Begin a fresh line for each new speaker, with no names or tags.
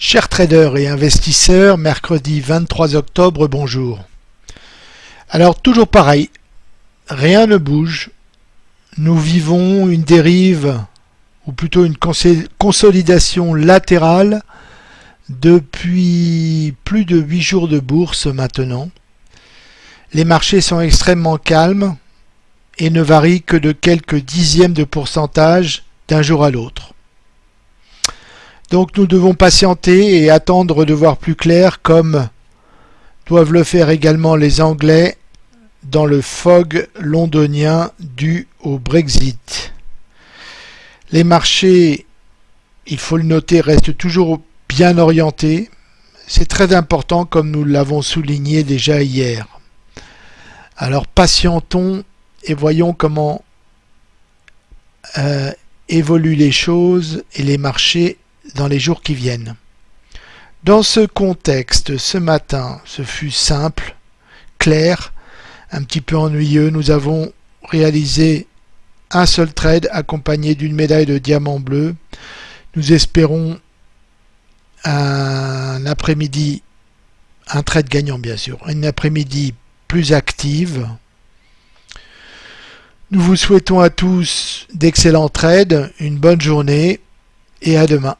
Chers traders et investisseurs, mercredi 23 octobre, bonjour. Alors toujours pareil, rien ne bouge. Nous vivons une dérive, ou plutôt une consolidation latérale depuis plus de 8 jours de bourse maintenant. Les marchés sont extrêmement calmes et ne varient que de quelques dixièmes de pourcentage d'un jour à l'autre. Donc nous devons patienter et attendre de voir plus clair comme doivent le faire également les Anglais dans le fog londonien dû au Brexit. Les marchés, il faut le noter, restent toujours bien orientés. C'est très important comme nous l'avons souligné déjà hier. Alors patientons et voyons comment euh, évoluent les choses et les marchés dans les jours qui viennent. Dans ce contexte, ce matin, ce fut simple, clair, un petit peu ennuyeux. Nous avons réalisé un seul trade accompagné d'une médaille de diamant bleu. Nous espérons un après-midi, un trade gagnant bien sûr, un après-midi plus active. Nous vous souhaitons à tous d'excellents trades, une bonne journée et à demain.